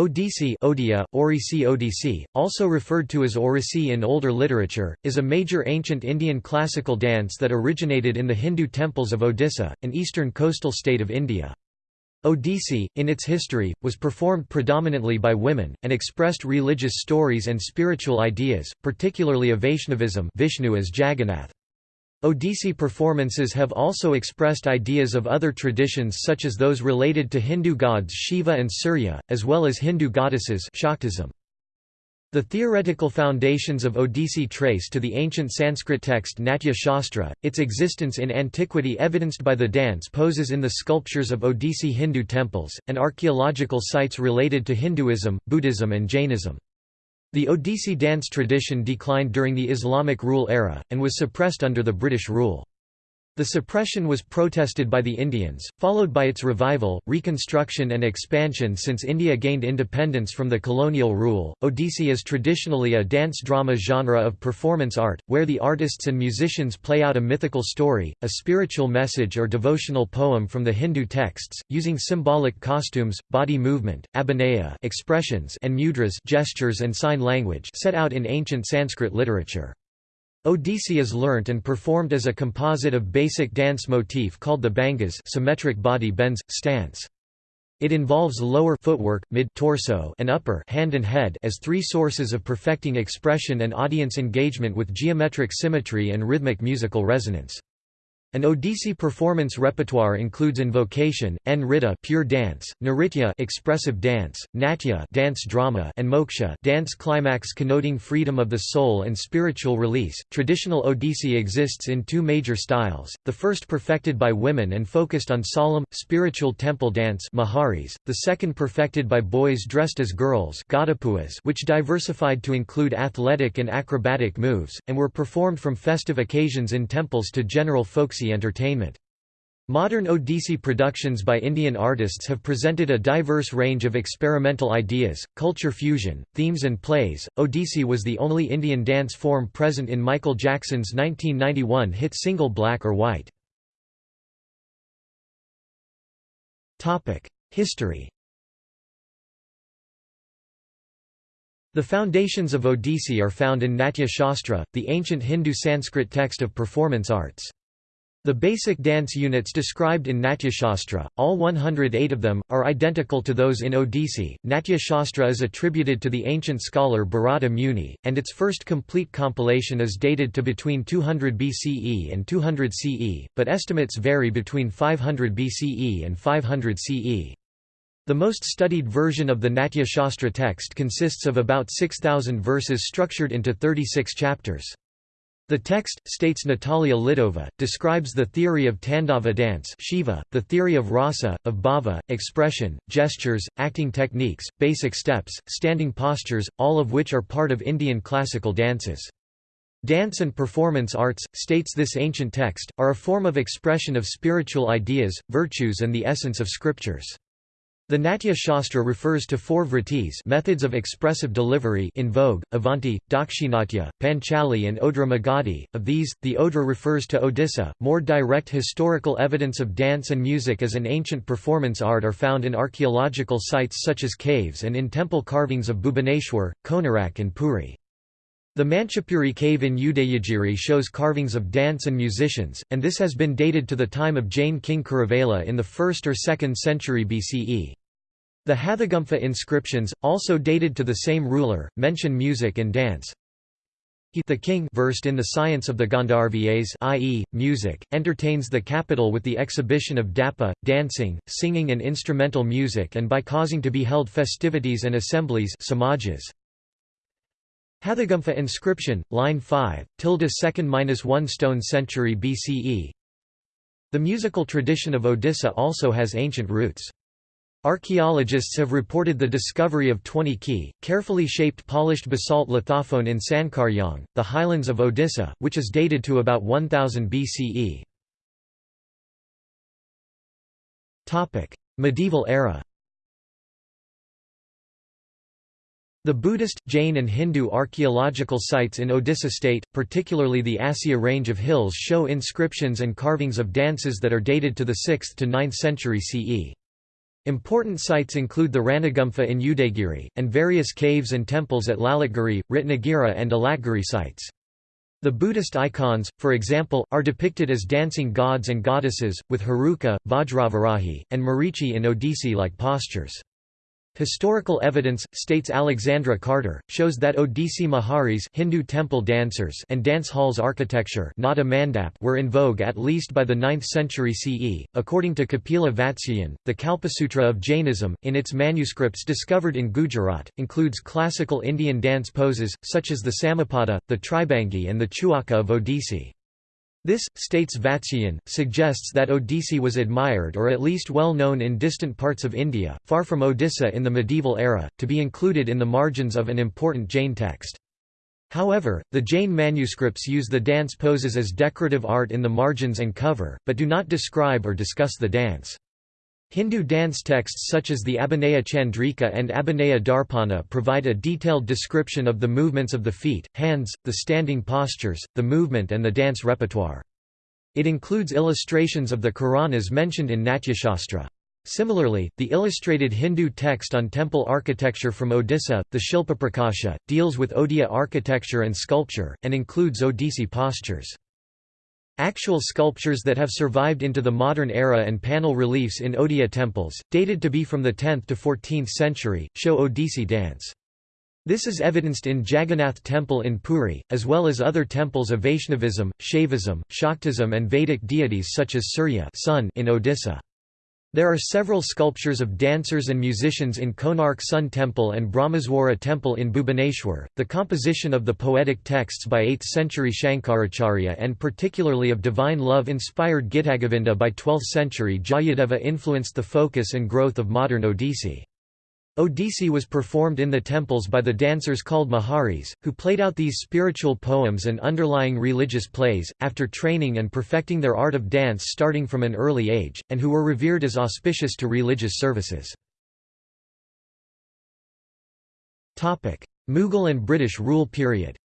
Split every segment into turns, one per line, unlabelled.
Odissi Odia, Orisi Odissi, also referred to as Orisi in older literature, is a major ancient Indian classical dance that originated in the Hindu temples of Odisha, an eastern coastal state of India. Odissi, in its history, was performed predominantly by women, and expressed religious stories and spiritual ideas, particularly of Vaishnavism Vishnu as Jagannath. Odissi performances have also expressed ideas of other traditions such as those related to Hindu gods Shiva and Surya, as well as Hindu goddesses Shaktism. The theoretical foundations of Odissi trace to the ancient Sanskrit text Natya Shastra, its existence in antiquity evidenced by the dance poses in the sculptures of Odissi Hindu temples, and archaeological sites related to Hinduism, Buddhism and Jainism. The Odissi dance tradition declined during the Islamic rule era, and was suppressed under the British rule. The suppression was protested by the Indians, followed by its revival, reconstruction, and expansion since India gained independence from the colonial rule. Odissi is traditionally a dance drama genre of performance art, where the artists and musicians play out a mythical story, a spiritual message, or devotional poem from the Hindu texts, using symbolic costumes, body movement, abhinaya expressions, and mudras gestures and sign language set out in ancient Sanskrit literature. Odissi is learnt and performed as a composite of basic dance motif called the bhangas symmetric body bends, stance. It involves lower footwork, mid torso and upper hand and head as three sources of perfecting expression and audience engagement with geometric symmetry and rhythmic musical resonance. An Odissi performance repertoire includes invocation, nritta pure dance, nritya expressive dance, natya dance drama, and moksha dance climax connoting freedom of the soul and spiritual release. Traditional Odissi exists in two major styles. The first perfected by women and focused on solemn, spiritual temple dance maharis, the second perfected by boys dressed as girls which diversified to include athletic and acrobatic moves, and were performed from festive occasions in temples to general folks entertainment. Modern Odissi productions by Indian artists have presented a diverse range of experimental ideas, culture fusion, themes, and plays. Odissi was the only Indian dance form present in Michael Jackson's 1991 hit single Black or White. History The foundations of Odissi are found in Natya Shastra, the ancient Hindu Sanskrit text of performance arts. The basic dance units described in Natyashastra, all 108 of them, are identical to those in Odissi. Natyashastra is attributed to the ancient scholar Bharata Muni, and its first complete compilation is dated to between 200 BCE and 200 CE, but estimates vary between 500 BCE and 500 CE. The most studied version of the Natyashastra text consists of about 6,000 verses structured into 36 chapters. The text, states Natalia Lidova, describes the theory of Tandava dance Shiva, the theory of rasa, of bhava, expression, gestures, acting techniques, basic steps, standing postures, all of which are part of Indian classical dances. Dance and performance arts, states this ancient text, are a form of expression of spiritual ideas, virtues and the essence of scriptures. The Natya Shastra refers to four vritis methods of expressive delivery in vogue, Avanti, Dakshinatya, Panchali and Odra Magadhi. Of these, the Odra refers to Odisha. More direct historical evidence of dance and music as an ancient performance art are found in archaeological sites such as caves and in temple carvings of Bhubaneswar, Konarak and Puri. The Manchapuri cave in Udayagiri shows carvings of dance and musicians, and this has been dated to the time of Jain king Kharavela in the 1st or 2nd century BCE. The Hathigumpha inscriptions, also dated to the same ruler, mention music and dance. He the king versed in the science of the Gandharvas i.e., music, entertains the capital with the exhibition of dapa, dancing, singing and instrumental music and by causing to be held festivities and assemblies samajas. Hathigumpha inscription, line 5, tilde 2nd-1 stone century BCE The musical tradition of Odisha also has ancient roots. Archaeologists have reported the discovery of 20 key, carefully shaped polished basalt lithophone in Sankarjang, the highlands of Odisha, which is dated to about 1000 BCE. Medieval era The Buddhist, Jain and Hindu archaeological sites in Odisha state, particularly the Asya range of hills show inscriptions and carvings of dances that are dated to the 6th to 9th century CE. Important sites include the Ranagumpha in Udayagiri, and various caves and temples at Lalitgiri, Ratnagiri and Alatgiri sites. The Buddhist icons, for example, are depicted as dancing gods and goddesses, with Heruka, Vajravarahi, and Marichi in Odissi-like postures. Historical evidence, states Alexandra Carter, shows that Odissi Maharis Hindu temple dancers and dance halls architecture nata mandap were in vogue at least by the 9th century CE. According to Kapila Vatsyayan, the Kalpasutra of Jainism, in its manuscripts discovered in Gujarat, includes classical Indian dance poses, such as the Samapada, the Tribangi and the Chauka of Odissi. This, states Vatsyayan, suggests that Odissi was admired or at least well known in distant parts of India, far from Odisha in the medieval era, to be included in the margins of an important Jain text. However, the Jain manuscripts use the dance poses as decorative art in the margins and cover, but do not describe or discuss the dance. Hindu dance texts such as the Abhinaya Chandrika and Abhinaya Darpana provide a detailed description of the movements of the feet, hands, the standing postures, the movement and the dance repertoire. It includes illustrations of the Karanas mentioned in Natyashastra. Similarly, the illustrated Hindu text on temple architecture from Odisha, the Shilpaprakasha, deals with Odia architecture and sculpture, and includes Odissi postures. Actual sculptures that have survived into the modern era and panel reliefs in Odia temples, dated to be from the 10th to 14th century, show Odissi dance. This is evidenced in Jagannath Temple in Puri, as well as other temples of Vaishnavism, Shaivism, Shaktism and Vedic deities such as Surya sun in Odisha. There are several sculptures of dancers and musicians in Konark Sun Temple and Brahmeswara Temple in Bhubaneswar. The composition of the poetic texts by 8th century Shankaracharya and particularly of divine love inspired Gitagovinda by 12th century Jayadeva influenced the focus and growth of modern Odissi. Odissi was performed in the temples by the dancers called Maharis, who played out these spiritual poems and underlying religious plays, after training and perfecting their art of dance starting from an early age, and who were revered as auspicious to religious services. Mughal and British rule period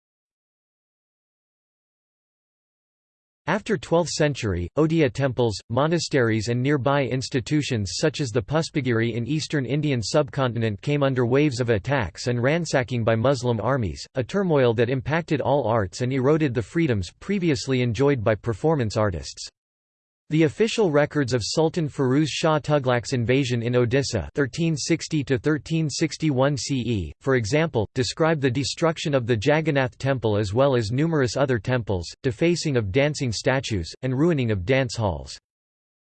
After 12th century, Odia temples, monasteries and nearby institutions such as the Puspagiri in eastern Indian subcontinent came under waves of attacks and ransacking by Muslim armies, a turmoil that impacted all arts and eroded the freedoms previously enjoyed by performance artists. The official records of Sultan Firuz Shah Tughlaq's invasion in Odisha 1360 CE, for example, describe the destruction of the Jagannath temple as well as numerous other temples, defacing of dancing statues, and ruining of dance halls.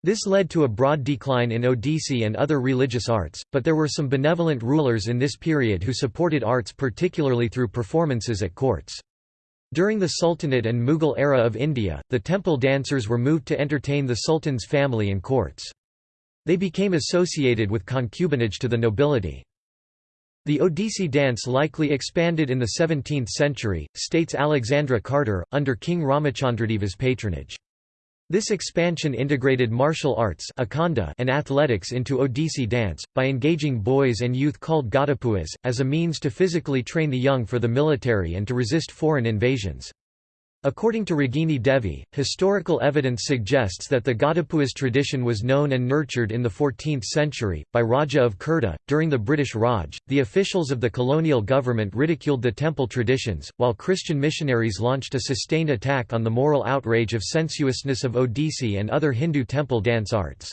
This led to a broad decline in Odissi and other religious arts, but there were some benevolent rulers in this period who supported arts particularly through performances at courts. During the Sultanate and Mughal era of India, the temple dancers were moved to entertain the sultan's family and courts. They became associated with concubinage to the nobility. The Odissi dance likely expanded in the 17th century, states Alexandra Carter, under King Ramachandradeva's patronage. This expansion integrated martial arts and athletics into Odissi dance, by engaging boys and youth called Gadapuas, as a means to physically train the young for the military and to resist foreign invasions. According to Ragini Devi, historical evidence suggests that the Gadapuas tradition was known and nurtured in the 14th century, by Raja of Khurda. During the British Raj, the officials of the colonial government ridiculed the temple traditions, while Christian missionaries launched a sustained attack on the moral outrage of sensuousness of Odissi and other Hindu temple dance arts.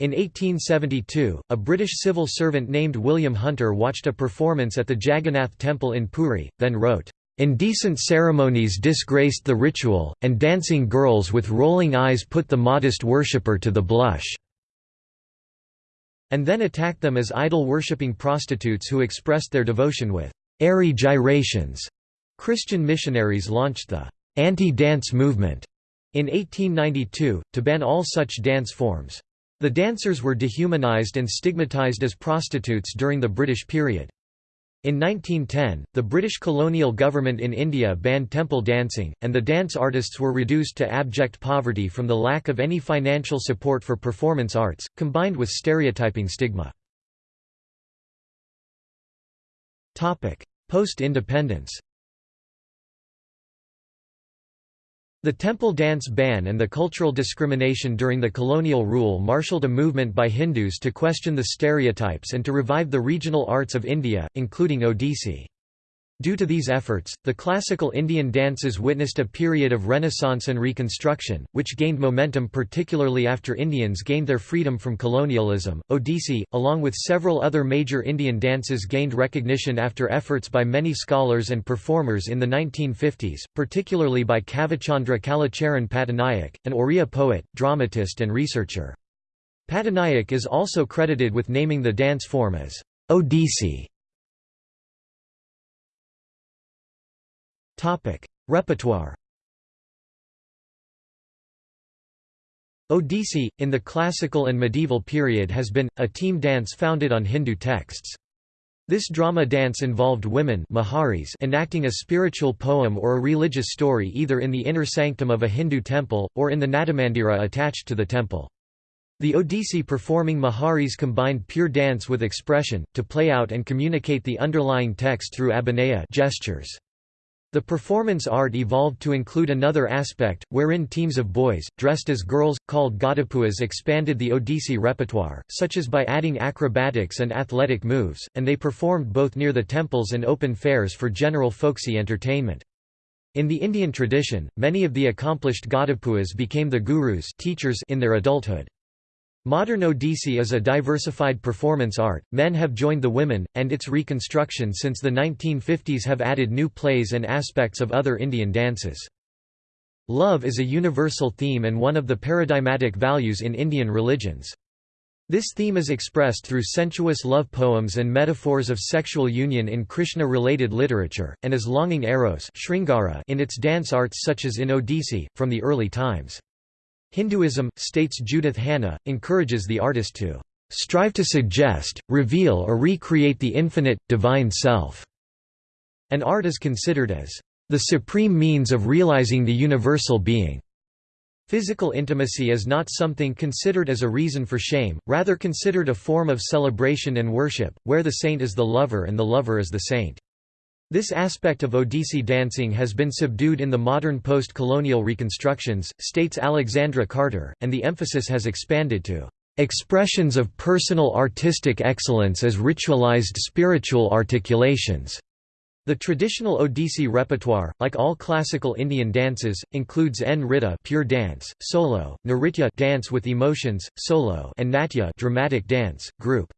In 1872, a British civil servant named William Hunter watched a performance at the Jagannath Temple in Puri, then wrote, Indecent ceremonies disgraced the ritual, and dancing girls with rolling eyes put the modest worshipper to the blush." and then attacked them as idol-worshipping prostitutes who expressed their devotion with airy gyrations. Christian missionaries launched the anti-dance movement in 1892, to ban all such dance forms. The dancers were dehumanized and stigmatized as prostitutes during the British period. In 1910, the British colonial government in India banned temple dancing, and the dance artists were reduced to abject poverty from the lack of any financial support for performance arts, combined with stereotyping stigma. Post-independence The temple dance ban and the cultural discrimination during the colonial rule marshaled a movement by Hindus to question the stereotypes and to revive the regional arts of India, including Odissi. Due to these efforts, the classical Indian dances witnessed a period of renaissance and reconstruction, which gained momentum particularly after Indians gained their freedom from colonialism. Odissi, along with several other major Indian dances, gained recognition after efforts by many scholars and performers in the 1950s, particularly by Kavichandra Kalicharan Patanaik, an Oriya poet, dramatist, and researcher. Patanaik is also credited with naming the dance form as Odissi. Repertoire Odissi, in the classical and medieval period has been, a team dance founded on Hindu texts. This drama dance involved women Maharis enacting a spiritual poem or a religious story either in the inner sanctum of a Hindu temple, or in the Natamandira attached to the temple. The Odissi performing Maharis combined pure dance with expression, to play out and communicate the underlying text through abhinaya gestures. The performance art evolved to include another aspect, wherein teams of boys, dressed as girls, called Gadapuas expanded the Odissi repertoire, such as by adding acrobatics and athletic moves, and they performed both near the temples and open fairs for general folksy entertainment. In the Indian tradition, many of the accomplished Gadapuas became the gurus teachers in their adulthood. Modern Odissi is a diversified performance art, men have joined the women, and its reconstruction since the 1950s have added new plays and aspects of other Indian dances. Love is a universal theme and one of the paradigmatic values in Indian religions. This theme is expressed through sensuous love poems and metaphors of sexual union in Krishna-related literature, and as longing eros in its dance arts such as in Odissi, from the early times. Hinduism, states Judith Hanna, encourages the artist to strive to suggest, reveal or recreate the infinite, divine self." And art is considered as the supreme means of realizing the universal being. Physical intimacy is not something considered as a reason for shame, rather considered a form of celebration and worship, where the saint is the lover and the lover is the saint. This aspect of Odissi dancing has been subdued in the modern post-colonial reconstructions, states Alexandra Carter, and the emphasis has expanded to expressions of personal artistic excellence as ritualized spiritual articulations. The traditional Odissi repertoire, like all classical Indian dances, includes Nritta pure dance, solo, Nritya dance with emotions, solo, and Natya dramatic dance, group.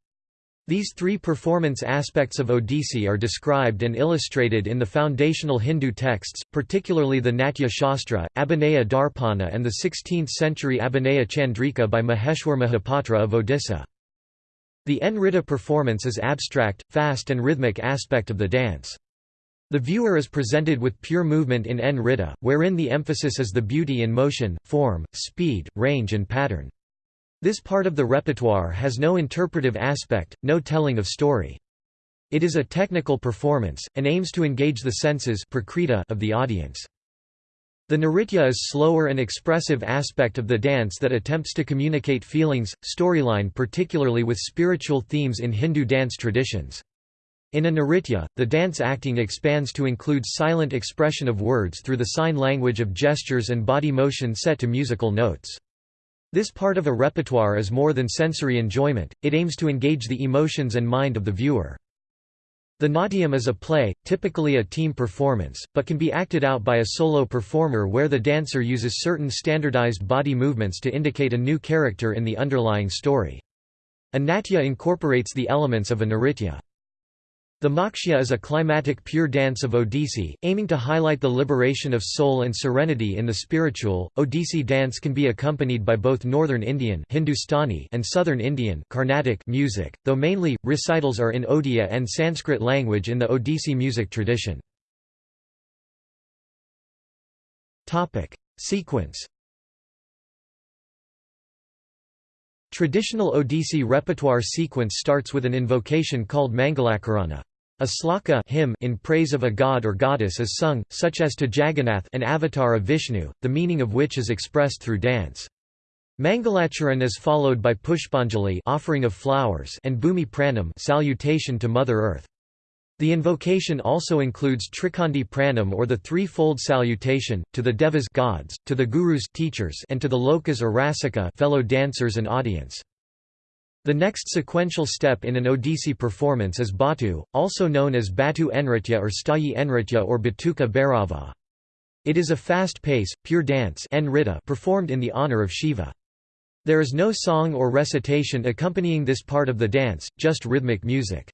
These three performance aspects of Odissi are described and illustrated in the foundational Hindu texts, particularly the Natya Shastra, Abhinaya Darpana and the 16th-century Abhinaya Chandrika by Maheshwar Mahapatra of Odisha. The Nritta performance is abstract, fast and rhythmic aspect of the dance. The viewer is presented with pure movement in Nritta, wherein the emphasis is the beauty in motion, form, speed, range and pattern. This part of the repertoire has no interpretive aspect, no telling of story. It is a technical performance, and aims to engage the senses of the audience. The Nritya is slower and expressive aspect of the dance that attempts to communicate feelings, storyline particularly with spiritual themes in Hindu dance traditions. In a Nritya, the dance acting expands to include silent expression of words through the sign language of gestures and body motion set to musical notes. This part of a repertoire is more than sensory enjoyment, it aims to engage the emotions and mind of the viewer. The Natyam is a play, typically a team performance, but can be acted out by a solo performer where the dancer uses certain standardized body movements to indicate a new character in the underlying story. A natya incorporates the elements of a nritya. The Moksha is a climatic pure dance of Odissi, aiming to highlight the liberation of soul and serenity in the spiritual. Odissi dance can be accompanied by both Northern Indian Hindustani and Southern Indian Carnatic music, though mainly, recitals are in Odia and Sanskrit language in the Odissi music tradition. Sequence Traditional Odissi repertoire sequence starts with an invocation called Mangalacharana. A sloka hymn in praise of a god or goddess is sung, such as to Jagannath an avatar of Vishnu, the meaning of which is expressed through dance. Mangalacharan is followed by Pushpanjali offering of flowers and Bhumi Pranam salutation to Mother Earth. The invocation also includes Trikhandi Pranam or the threefold salutation, to the devas gods, to the gurus teachers, and to the lokas or rasika fellow dancers and audience. The next sequential step in an Odissi performance is Batu, also known as Batu Enritya or Stayi Enritya or Batuka Bhairava. It is a fast-pace, pure dance performed in the honor of Shiva. There is no song or recitation accompanying this part of the dance, just rhythmic music.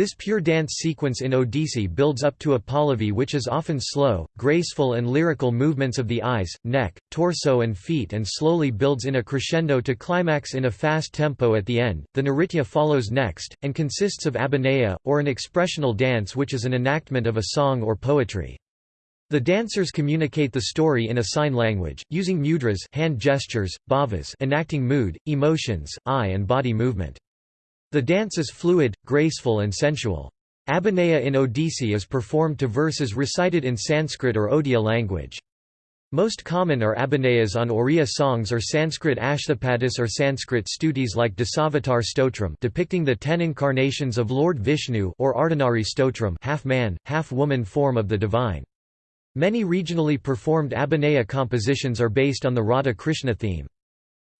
This pure dance sequence in Odissi builds up to a pallavi which is often slow, graceful and lyrical movements of the eyes, neck, torso and feet and slowly builds in a crescendo to climax in a fast tempo at the end. The Nritya follows next, and consists of abhinaya, or an expressional dance which is an enactment of a song or poetry. The dancers communicate the story in a sign language, using mudras hand gestures, bhavas enacting mood, emotions, eye and body movement. The dance is fluid, graceful and sensual. Abhinaya in Odissi is performed to verses recited in Sanskrit or Odia language. Most common are abhinayas on Oriya songs or Sanskrit ashthapadis or Sanskrit stutis like Dasavatar Stotram depicting the ten incarnations of Lord Vishnu or Ardhanari Stotram half-man, half-woman form of the divine. Many regionally performed abhinaya compositions are based on the Radha Krishna theme.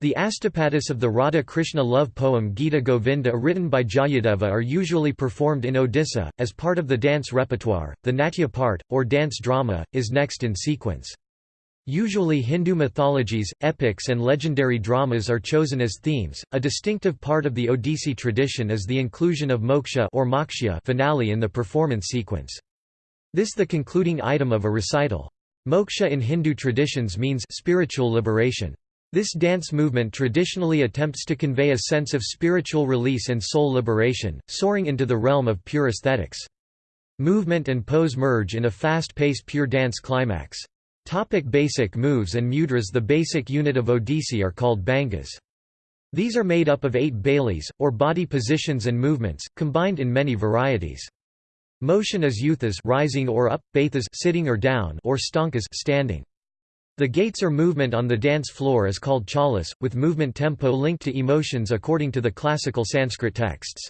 The astapadis of the Radha Krishna love poem Gita Govinda written by Jayadeva are usually performed in Odisha, as part of the dance repertoire. The Natya part, or dance drama, is next in sequence. Usually Hindu mythologies, epics and legendary dramas are chosen as themes. A distinctive part of the Odissi tradition is the inclusion of moksha or moksha finale in the performance sequence. This the concluding item of a recital. Moksha in Hindu traditions means spiritual liberation. This dance movement traditionally attempts to convey a sense of spiritual release and soul liberation, soaring into the realm of pure aesthetics. Movement and pose merge in a fast-paced pure dance climax. Topic basic moves and mudras The basic unit of Odissi are called bhangas. These are made up of eight baileys, or body positions and movements, combined in many varieties. Motion is yuthas rising or up, bathas sitting or down or stankas standing. The gaits or movement on the dance floor is called chalas, with movement tempo linked to emotions according to the classical Sanskrit texts.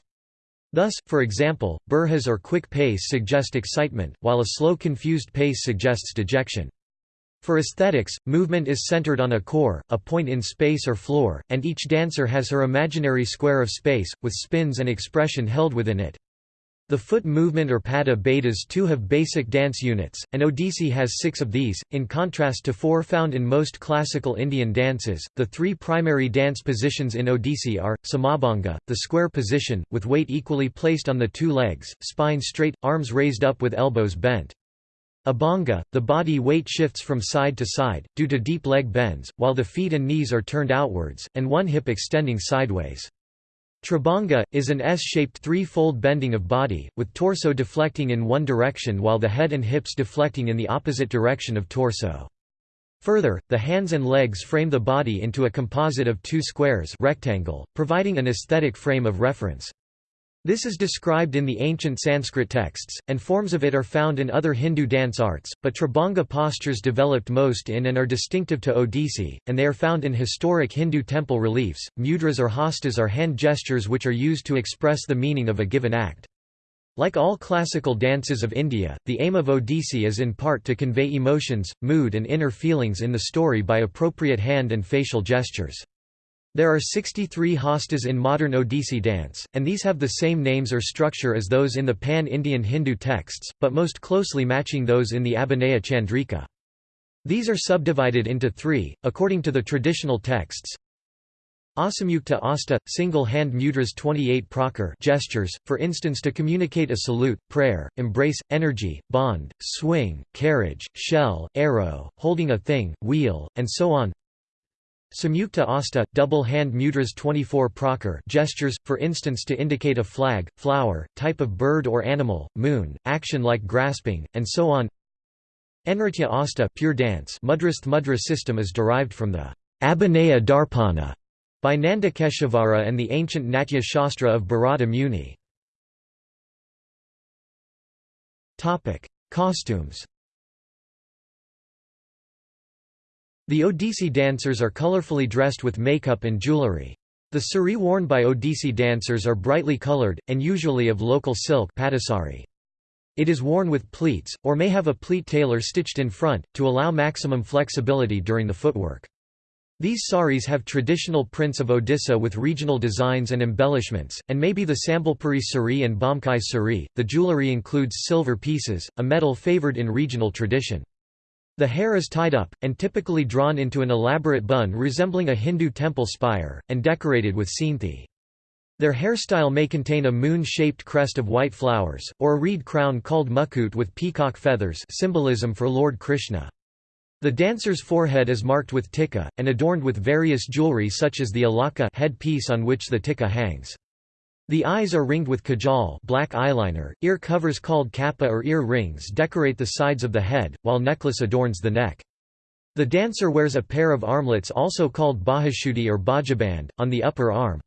Thus, for example, burhas or quick pace suggest excitement, while a slow confused pace suggests dejection. For aesthetics, movement is centered on a core, a point in space or floor, and each dancer has her imaginary square of space, with spins and expression held within it. The foot movement or pada betas too have basic dance units, and Odissi has six of these, in contrast to four found in most classical Indian dances. The three primary dance positions in Odissi are samabhanga, the square position, with weight equally placed on the two legs, spine straight, arms raised up with elbows bent. Abhanga, the body weight shifts from side to side, due to deep leg bends, while the feet and knees are turned outwards, and one hip extending sideways. Tribhanga, is an S-shaped three-fold bending of body, with torso deflecting in one direction while the head and hips deflecting in the opposite direction of torso. Further, the hands and legs frame the body into a composite of two squares rectangle, providing an aesthetic frame of reference. This is described in the ancient Sanskrit texts, and forms of it are found in other Hindu dance arts, but Tribhanga postures developed most in and are distinctive to Odissi, and they are found in historic Hindu temple reliefs. Mudras or hastas are hand gestures which are used to express the meaning of a given act. Like all classical dances of India, the aim of Odissi is in part to convey emotions, mood and inner feelings in the story by appropriate hand and facial gestures. There are 63 hastas in modern Odissi dance, and these have the same names or structure as those in the pan-Indian Hindu texts, but most closely matching those in the Abhinaya Chandrika. These are subdivided into three, according to the traditional texts. Asamyukta asta, single hand mudras 28 prakar gestures, for instance to communicate a salute, prayer, embrace, energy, bond, swing, carriage, shell, arrow, holding a thing, wheel, and so on. Samyukta asta, double hand mudras 24 prakar gestures, for instance to indicate a flag, flower, type of bird or animal, moon, action like grasping, and so on. Enritya asta pure dance Mudrasth mudra system is derived from the Abhinaya Darpana by Nandikeshvara and the ancient Natya Shastra of Bharata Muni. Costumes The Odissi dancers are colorfully dressed with makeup and jewelry. The sari worn by Odissi dancers are brightly colored, and usually of local silk. It is worn with pleats, or may have a pleat tailor stitched in front, to allow maximum flexibility during the footwork. These saris have traditional prints of Odisha with regional designs and embellishments, and may be the Sambalpuri sari and Bomkai sari. The jewellery includes silver pieces, a metal favoured in regional tradition. The hair is tied up, and typically drawn into an elaborate bun resembling a Hindu temple spire, and decorated with seenthi. Their hairstyle may contain a moon-shaped crest of white flowers, or a reed crown called mukut with peacock feathers symbolism for Lord Krishna. The dancer's forehead is marked with tikka, and adorned with various jewelry such as the alaka head piece on which the tikka hangs. The eyes are ringed with kajal black eyeliner, ear covers called kappa or ear rings decorate the sides of the head, while necklace adorns the neck. The dancer wears a pair of armlets also called bahashuti or bajaband, on the upper arm.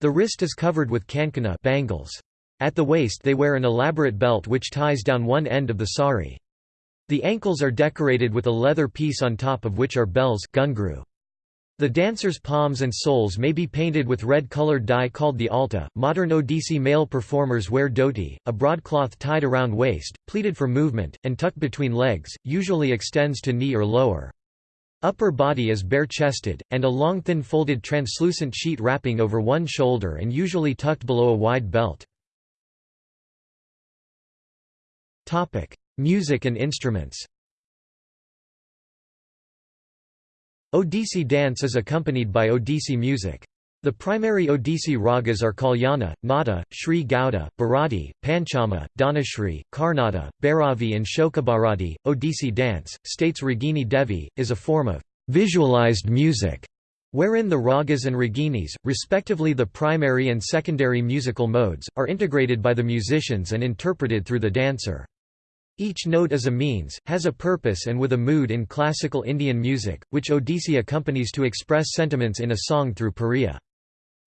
The wrist is covered with kankana bangles. At the waist they wear an elaborate belt which ties down one end of the sari. The ankles are decorated with a leather piece on top of which are bells gungru. The dancer's palms and soles may be painted with red-colored dye called the alta. Modern Odissi male performers wear dhoti, a broadcloth tied around waist, pleated for movement, and tucked between legs, usually extends to knee or lower. Upper body is bare-chested, and a long thin folded translucent sheet wrapping over one shoulder and usually tucked below a wide belt. Music and instruments Odissi dance is accompanied by Odissi music. The primary Odissi ragas are Kalyana, Nata, Sri Gauda, Bharati, Panchama, Dhanashri, Karnata, Bhairavi and Shokabharati. Odissi dance, states Ragini Devi, is a form of visualized music, wherein the ragas and raginis, respectively the primary and secondary musical modes, are integrated by the musicians and interpreted through the dancer. Each note is a means, has a purpose and with a mood in classical Indian music, which Odissi accompanies to express sentiments in a song through pariya.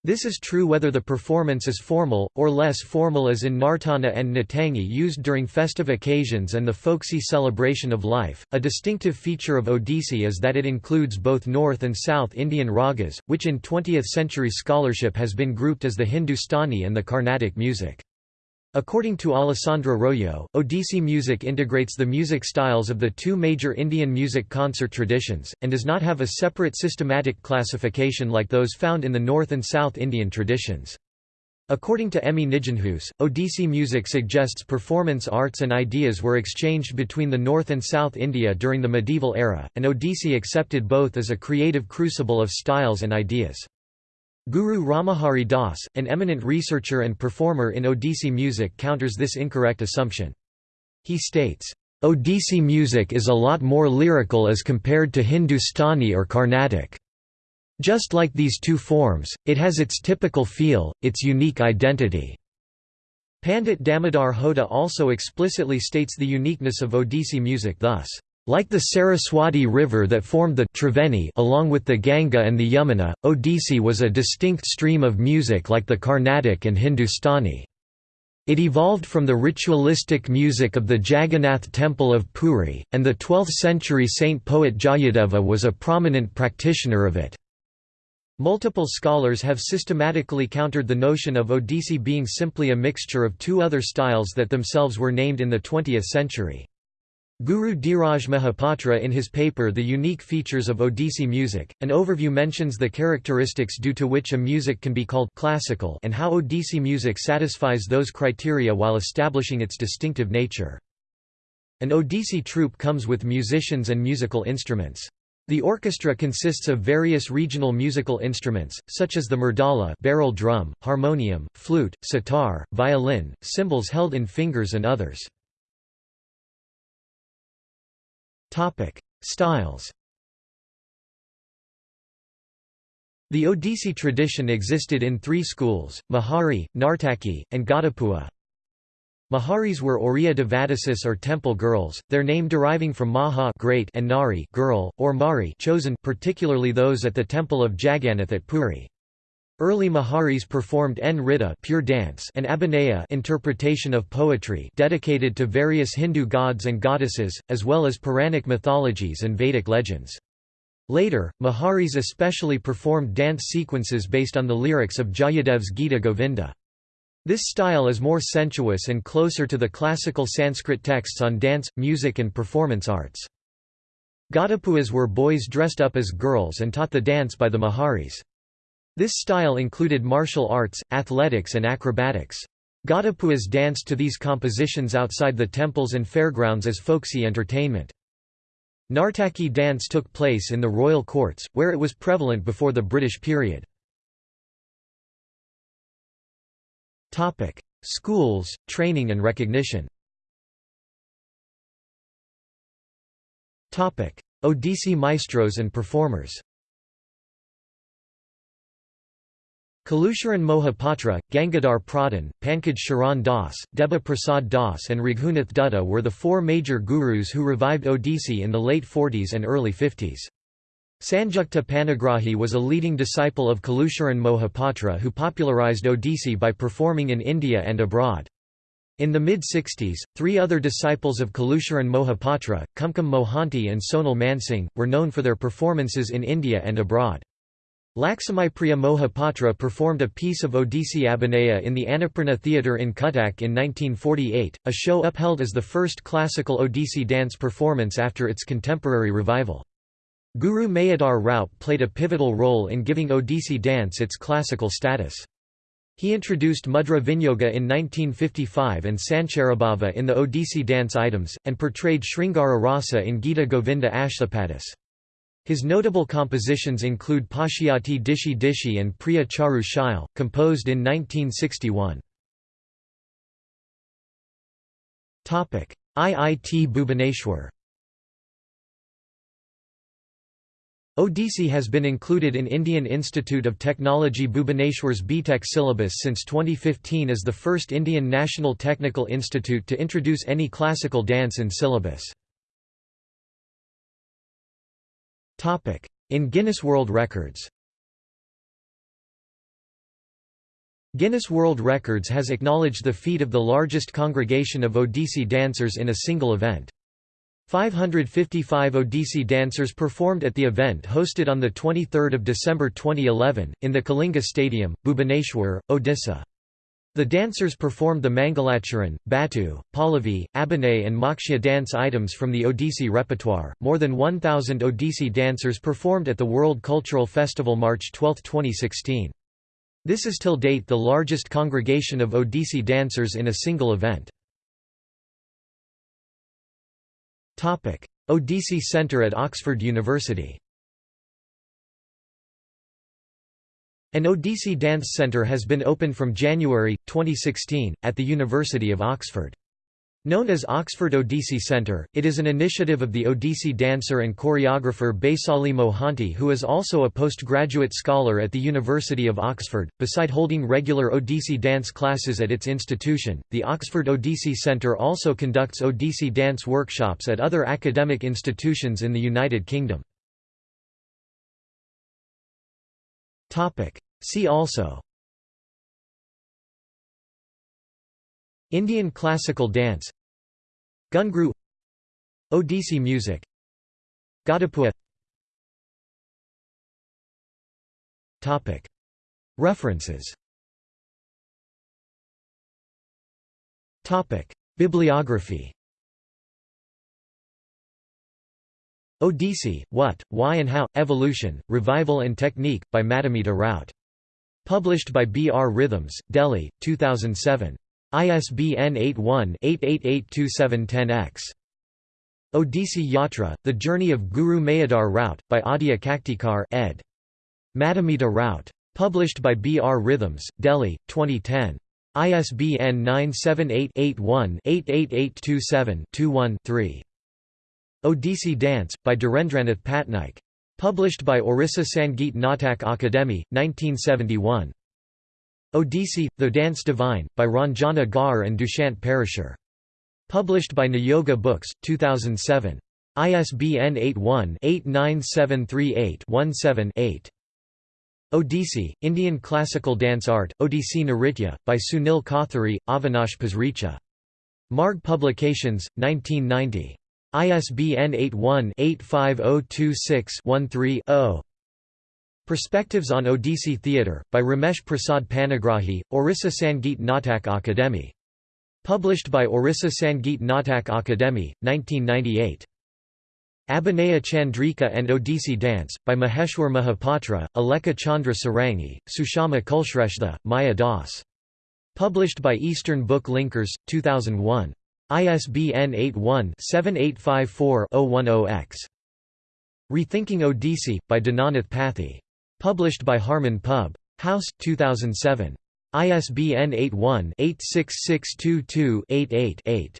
This is true whether the performance is formal, or less formal as in Nartana and Natangi used during festive occasions and the folksy celebration of life. A distinctive feature of Odissi is that it includes both North and South Indian ragas, which in 20th century scholarship has been grouped as the Hindustani and the Carnatic music. According to Alessandra Royo, Odissi music integrates the music styles of the two major Indian music concert traditions, and does not have a separate systematic classification like those found in the North and South Indian traditions. According to Emmy Nijenhuis, Odissi music suggests performance arts and ideas were exchanged between the North and South India during the medieval era, and Odissi accepted both as a creative crucible of styles and ideas. Guru Ramahari Das, an eminent researcher and performer in Odissi music counters this incorrect assumption. He states, "...Odissi music is a lot more lyrical as compared to Hindustani or Carnatic. Just like these two forms, it has its typical feel, its unique identity." Pandit Damodar Hota also explicitly states the uniqueness of Odissi music thus, like the Saraswati River that formed the Triveni along with the Ganga and the Yamuna, Odissi was a distinct stream of music like the Carnatic and Hindustani. It evolved from the ritualistic music of the Jagannath temple of Puri, and the 12th-century saint poet Jayadeva was a prominent practitioner of it. Multiple scholars have systematically countered the notion of Odissi being simply a mixture of two other styles that themselves were named in the 20th century. Guru Dhiraj Mahapatra in his paper The Unique Features of Odissi Music, an overview mentions the characteristics due to which a music can be called classical and how Odissi music satisfies those criteria while establishing its distinctive nature. An Odissi troupe comes with musicians and musical instruments. The orchestra consists of various regional musical instruments, such as the murdala barrel drum, harmonium, flute, sitar, violin, cymbals held in fingers and others. Topic: Styles. The Odissi tradition existed in three schools, Mahari, Nartaki, and Ghatapuha. Maharis were Oriya Devadasis or temple girls, their name deriving from Maha great and Nari girl, or Mari chosen, particularly those at the temple of Jagannath at Puri. Early Maharis performed Nritta pure dance and Abhinaya interpretation of poetry dedicated to various Hindu gods and goddesses, as well as Puranic mythologies and Vedic legends. Later, Maharis especially performed dance sequences based on the lyrics of Jayadeva's Gita Govinda. This style is more sensuous and closer to the classical Sanskrit texts on dance, music and performance arts. Gadapuas were boys dressed up as girls and taught the dance by the Maharis. This style included martial arts, athletics and acrobatics. Gadapuas danced to these compositions outside the temples and fairgrounds as folksy entertainment. Nartaki dance took place in the royal courts, where it was prevalent before the British period. Schools, training and recognition Odissi maestros and performers Kelucharan Mohapatra, Gangadhar Pradhan, Pankaj Charan Das, Deba Prasad Das and Raghunath Dutta were the four major gurus who revived Odissi in the late 40s and early 50s. Sanjukta Panigrahi was a leading disciple of Kelucharan Mohapatra who popularized Odissi by performing in India and abroad. In the mid-60s, three other disciples of Kelucharan Mohapatra, Kumkum Mohanty and Sonal Mansingh, were known for their performances in India and abroad. Laxmipriya Mohapatra performed a piece of Odissi Abhinaya in the Annapurna Theatre in Cuttack in 1948, a show upheld as the first classical Odissi dance performance after its contemporary revival. Guru Mayadar Raut played a pivotal role in giving Odissi dance its classical status. He introduced Mudra Vinyoga in 1955 and Sancharabhava in the Odissi dance items, and portrayed Sringara Rasa in Gita Govinda Ashtapadis. His notable compositions include Pashyati Dishi Dishi and Priya Charu composed in 1961. IIT Bhubaneswar Odissi has been included in Indian Institute of Technology Bhubaneswar's BTech syllabus since 2015 as the first Indian national technical institute to introduce any classical dance in syllabus. In Guinness World Records Guinness World Records has acknowledged the feat of the largest congregation of Odissi dancers in a single event. 555 Odissi dancers performed at the event hosted on 23 December 2011, in the Kalinga Stadium, Bhubaneswar, Odisha. The dancers performed the Mangalacharan, Batu, Pallavi, Abhinay, and Moksha dance items from the Odissi repertoire. More than 1,000 Odissi dancers performed at the World Cultural Festival March 12, 2016. This is till date the largest congregation of Odissi dancers in a single event. Odissi Centre at Oxford University An Odissi Dance Centre has been opened from January, 2016, at the University of Oxford. Known as Oxford Odissi Centre, it is an initiative of the Odissi dancer and choreographer Baisali Mohanty, who is also a postgraduate scholar at the University of Oxford. Beside holding regular Odissi dance classes at its institution, the Oxford Odissi Centre also conducts Odissi dance workshops at other academic institutions in the United Kingdom. See also. Indian classical dance. Gungru. Odissi music. Gadapua. References. Topic. Bibliography Odissi, What, Why and How, Evolution, Revival and Technique, by Madhumita Raut. Published by B. R. Rhythms, Delhi, 2007. ISBN 81-888210-X. Odissi Yatra, The Journey of Guru Mayadar Raut, by Adya Kaktikar ed. Madhumita Raut. Published by B. R. Rhythms, Delhi, 2010. ISBN 978-81-88827-21-3. Odissi Dance, by Dhirendranath Patnaik. Published by Orissa Sangeet Natak Akademi, 1971. Odissi, The Dance Divine, by Ranjana Gaur and Dushant Parashar. Published by Niyoga Books, 2007. ISBN 81-89738-17-8. Odissi, Indian Classical Dance Art, Odissi Nritya, by Sunil Kothari, Avinash Pasricha. Marg Publications, 1990. ISBN 81-85026-13-0. Perspectives on Odissi Theatre, by Ramesh Prasad Panigrahi, Orissa Sangeet Natak Akademi. Published by Orissa Sangeet Natak Akademi, 1998. Abhinaya Chandrika and Odissi Dance, by Maheshwar Mahapatra, Aleka Chandra Sarangi, Sushama Kulshrestha, Maya Das. Published by Eastern Book Linkers, 2001. ISBN 81-7854-010-X. Rethinking Odissi, by Dinanath Pathi. Published by Harman Pub. House, 2007. ISBN 81-86622-88-8.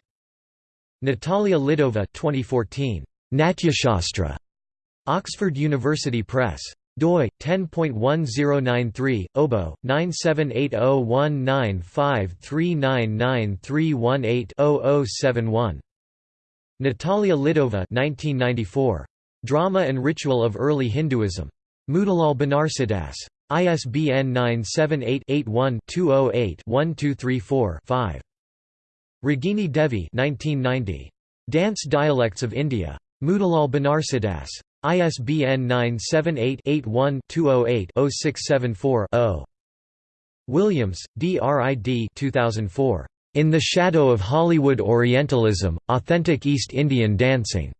Natalia Lidova 2014. Natyashastra. Oxford University Press. Doi 10.1093 obo 9780195399318-0071 Natalia Lidova 1994 Drama and Ritual of Early Hinduism Motilal Banarsidass. ISBN 978-81-208-1234-5. Ragini Devi 1990. Dance Dialects of India. Motilal Banarsidass. ISBN 978-81-208-0674-0. Williams, D. R. I. D. 2004. In the Shadow of Hollywood Orientalism, Authentic East Indian Dancing.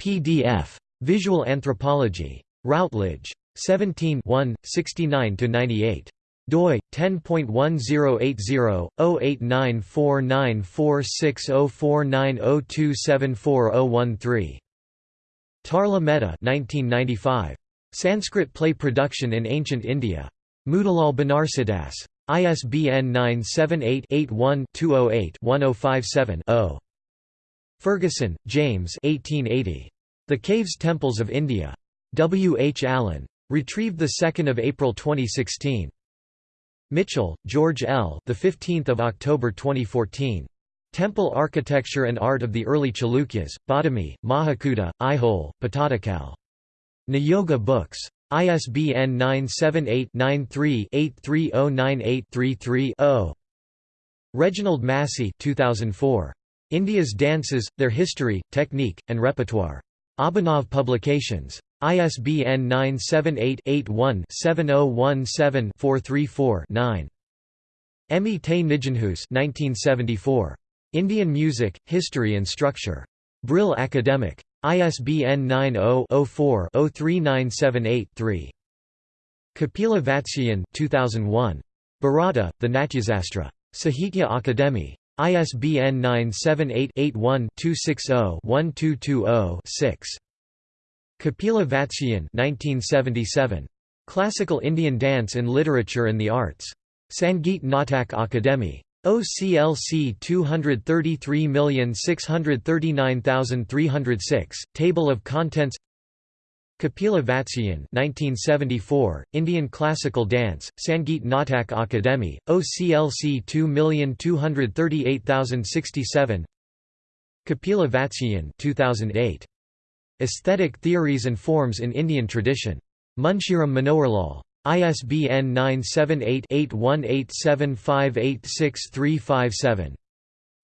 PDF. Visual Anthropology. Routledge. 17 69–98 doi 10.1080-089494604902740013 Tarla Mehta 1995 Sanskrit play production in ancient India Motilal Banarsidass ISBN 978-81-208-1057-0 Fergusson, James 1880 The Caves Temples of India W. H. Allen. Retrieved the 2nd April 2016. Michell, George L. The 15th of October 2014. Temple Architecture and Art of the Early Chalukyas, Badami, Mahakuta, Aihole, Pattadakal. Niyogi Books. ISBN 978-93-83098-33-0. Reginald Massey 2004. India's Dances, Their History, Technique, and Repertoire. Abhinav Publications. ISBN 978-81-7017-434-9. Emmie te Nijenhuis 1974. Indian Music, History and Structure. Brill Academic. ISBN 90-04-03978-3. Kapila Vatsyayan 2001. Bharata, The Natyasastra. Sahitya Akademi. ISBN 978-81-260-1220-6. Kapila Vatsyayan 1977. Classical Indian Dance in Literature and the Arts. Sangeet Natak Akademi. OCLC 233639306, Table of Contents Kapila Vatsyayan 1974, Indian Classical Dance, Sangeet Natak Akademi, OCLC 2238067 Kapila Vatsyayan 2008. Aesthetic Theories and Forms in Indian Tradition. Munshiram Manoharlal. ISBN 978-8187586357.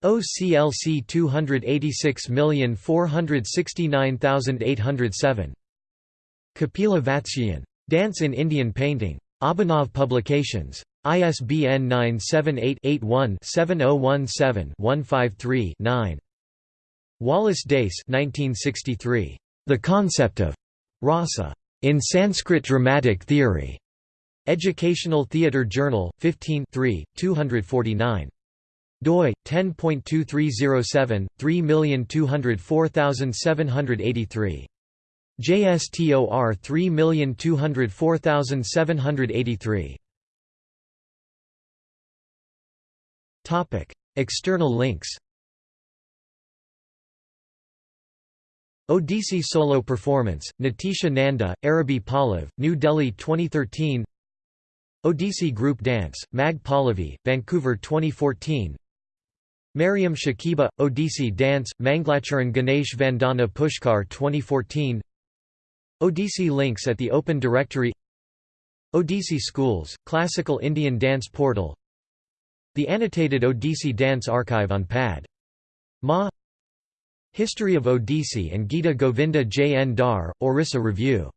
OCLC 286469807. Kapila Vatsyayan. Dance in Indian Painting. Abhinav Publications. ISBN 978 81 7017 153 9. Wallace Dace 1963. The concept of rasa in Sanskrit dramatic theory. Educational Theatre Journal, 15 249 doi 10.2307 3204783 JSTOR 3204783 Topic External links. Odissi solo performance, Natisha Nanda, Arabi Pallav, New Delhi 2013 Odissi group dance, Mag Pallavi, Vancouver 2014 Mariam Shakiba, Odissi dance, Manglacharan Ganesh Vandana Pushkar 2014 Odissi links at the Open Directory Odissi Schools, Classical Indian Dance Portal The annotated Odissi Dance Archive on PAD. Ma History of Odissi and Gita Govinda J. N. Dar, Orissa Review